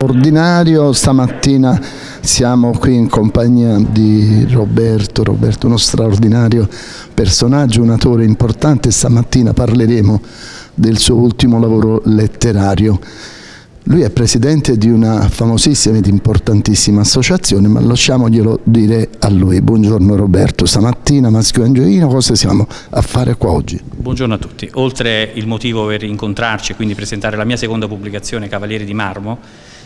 Ordinario, stamattina siamo qui in compagnia di Roberto, Roberto uno straordinario personaggio, un attore importante, stamattina parleremo del suo ultimo lavoro letterario. Lui è presidente di una famosissima ed importantissima associazione, ma lasciamoglielo dire a lui. Buongiorno Roberto, stamattina Maschio Angelino, cosa siamo a fare qua oggi? Buongiorno a tutti. Oltre il motivo per incontrarci e quindi presentare la mia seconda pubblicazione, Cavalieri di Marmo,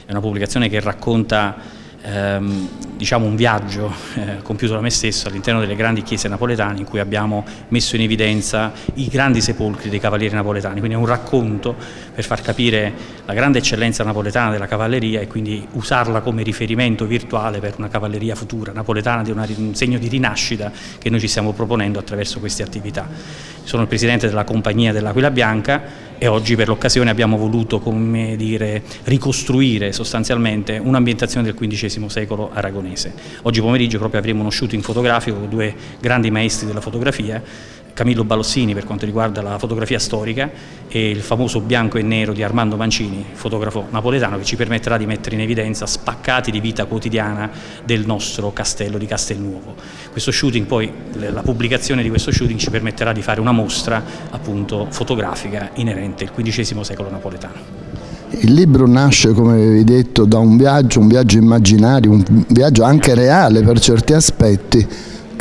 è una pubblicazione che racconta ehm, diciamo un viaggio eh, compiuto da me stesso all'interno delle grandi chiese napoletane in cui abbiamo messo in evidenza i grandi sepolcri dei cavalieri napoletani, quindi è un racconto per far capire la grande eccellenza napoletana della cavalleria e quindi usarla come riferimento virtuale per una cavalleria futura napoletana di una, un segno di rinascita che noi ci stiamo proponendo attraverso queste attività. Sono il presidente della compagnia dell'Aquila Bianca e oggi per l'occasione abbiamo voluto dire, ricostruire sostanzialmente un'ambientazione del XV secolo aragonese. Oggi pomeriggio proprio avremo uno shooting fotografico con due grandi maestri della fotografia Camillo Balossini per quanto riguarda la fotografia storica e il famoso bianco e nero di Armando Mancini, fotografo napoletano che ci permetterà di mettere in evidenza spaccati di vita quotidiana del nostro castello di Castelnuovo. Questo shooting poi, la pubblicazione di questo shooting ci permetterà di fare una mostra appunto fotografica inerente al XV secolo napoletano. Il libro nasce, come avevi detto, da un viaggio, un viaggio immaginario, un viaggio anche reale per certi aspetti,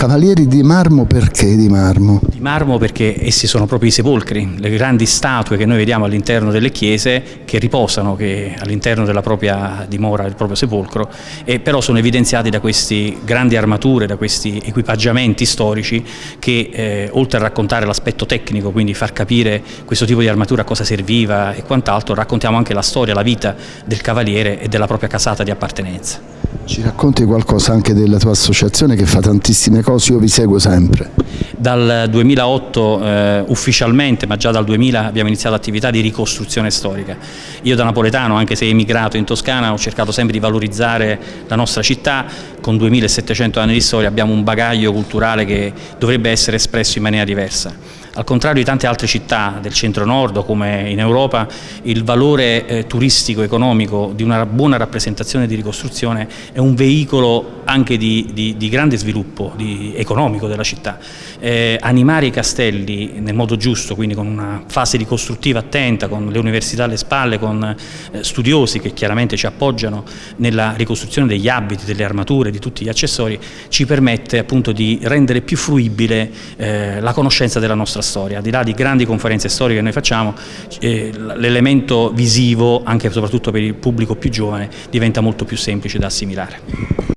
Cavalieri di marmo perché di marmo? Di marmo perché essi sono proprio i sepolcri, le grandi statue che noi vediamo all'interno delle chiese che riposano all'interno della propria dimora, del proprio sepolcro, e però sono evidenziati da queste grandi armature, da questi equipaggiamenti storici che eh, oltre a raccontare l'aspetto tecnico, quindi far capire questo tipo di armatura a cosa serviva e quant'altro, raccontiamo anche la storia, la vita del cavaliere e della propria casata di appartenenza. Ci racconti qualcosa anche della tua associazione che fa tantissime cose, io vi seguo sempre. Dal 2008 eh, ufficialmente, ma già dal 2000 abbiamo iniziato l'attività di ricostruzione storica. Io da napoletano, anche se emigrato in Toscana, ho cercato sempre di valorizzare la nostra città, con 2700 anni di storia abbiamo un bagaglio culturale che dovrebbe essere espresso in maniera diversa. Al contrario di tante altre città del centro-nord come in Europa, il valore eh, turistico economico di una buona rappresentazione di ricostruzione è un veicolo anche di, di, di grande sviluppo di, economico della città. Eh, animare i castelli nel modo giusto, quindi con una fase ricostruttiva attenta, con le università alle spalle, con eh, studiosi che chiaramente ci appoggiano nella ricostruzione degli abiti, delle armature, di tutti gli accessori, ci permette appunto di rendere più fruibile eh, la conoscenza della nostra nostra storia, al di là di grandi conferenze storiche che noi facciamo, eh, l'elemento visivo, anche e soprattutto per il pubblico più giovane, diventa molto più semplice da assimilare.